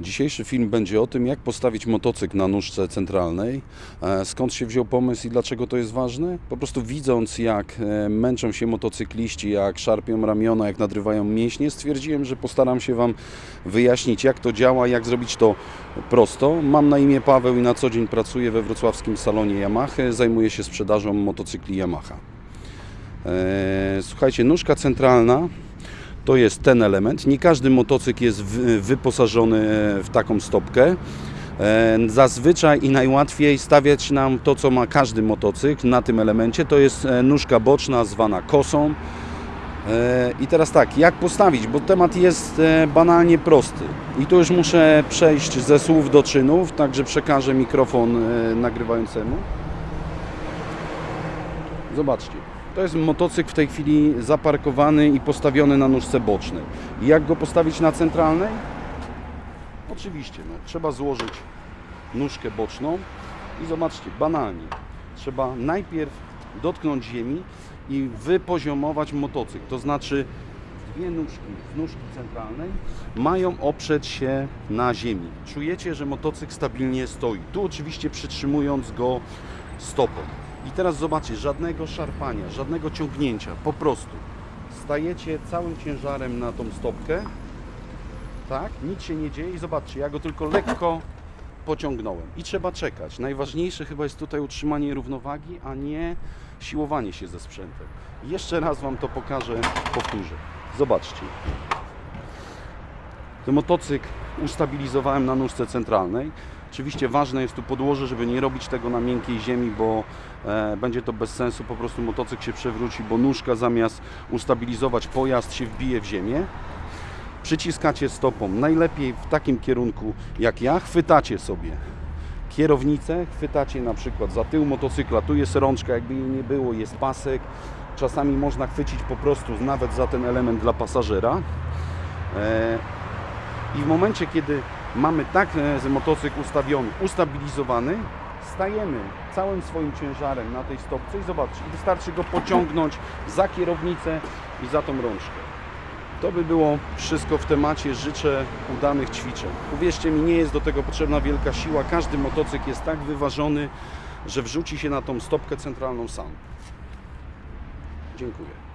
Dzisiejszy film będzie o tym, jak postawić motocykl na nóżce centralnej, e, skąd się wziął pomysł i dlaczego to jest ważne. Po prostu widząc, jak e, męczą się motocykliści, jak szarpią ramiona, jak nadrywają mięśnie, stwierdziłem, że postaram się Wam wyjaśnić, jak to działa, jak zrobić to prosto. Mam na imię Paweł i na co dzień pracuję we wrocławskim salonie Yamaha. Zajmuję się sprzedażą motocykli Yamaha. E, Słuchajcie, nóżka centralna to jest ten element. Nie każdy motocykl jest wy- wyposażony w taką stopkę. E, Zazwyczaj i najłatwiej stawiać nam to, co ma każdy motocykl na tym elemencie. To jest e, nóżka boczna zwana kosą. E, I teraz tak, jak postawić, bo temat jest e, banalnie prosty. I tu już muszę przejść ze słów do czynów, także przekażę mikrofon e, nagrywającemu. Zobaczcie, to jest motocykl w tej chwili zaparkowany i postawiony na nóżce bocznej. Jak go postawić na centralnej? Oczywiście, no, trzeba złożyć nóżkę boczną i zobaczcie, banalnie. Trzeba najpierw dotknąć ziemi i wypoziomować motocykl. To znaczy dwie nóżki z nóżki centralnej mają oprzeć się na ziemi. Czujecie, że motocykl stabilnie stoi. Tu oczywiście przytrzymując go stopą. I teraz zobaczcie, żadnego szarpania, żadnego ciągnięcia, po prostu stajecie całym ciężarem na tą stopkę, tak, nic się nie dzieje i zobaczcie, ja go tylko lekko pociągnąłem i trzeba czekać. Najważniejsze chyba jest tutaj utrzymanie równowagi, a nie siłowanie się ze sprzętem. Jeszcze raz Wam to pokażę, powtórzę. Zobaczcie. Ten motocykl ustabilizowałem na nóżce centralnej. Oczywiście ważne jest tu podłoże, żeby nie robić tego na miękkiej ziemi, bo e, będzie to bez sensu. Po prostu motocykl się przewróci, bo nóżka zamiast ustabilizować pojazd się wbije w ziemię. Przyciskacie stopą, najlepiej w takim kierunku jak ja, chwytacie sobie kierownicę, chwytacie na przykład za tył motocykla, tu jest rączka, jakby jej nie było, jest pasek. Czasami można chwycić po prostu nawet za ten element dla pasażera. E, i w momencie, kiedy mamy tak e, motocykl ustawiony, ustabilizowany, stajemy całym swoim ciężarem na tej stopce i zobaczcie, wystarczy go pociągnąć za kierownicę i za tą rączkę. To by było wszystko w temacie. Życzę udanych ćwiczeń. Uwierzcie mi, nie jest do tego potrzebna wielka siła. Każdy motocykl jest tak wyważony, że wrzuci się na tą stopkę centralną sam. Dziękuję.